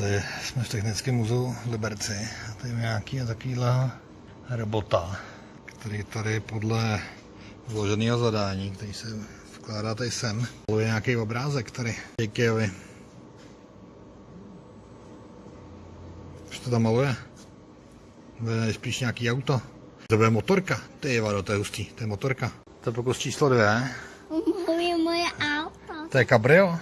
Tady jsme v Technickém muzeu v Liberci. A tady je nějaký takovýhle robota, který tady podle vloženého zadání, který se vkládá tady sem, je nějaký obrázek tady. Ikeovi. Co to tam maluje? To je spíš nějaký auto. To je motorka. Ty vado, to je hustý, to je motorka. To je pokus číslo dvě. Moje, moje auto. To je kabrio.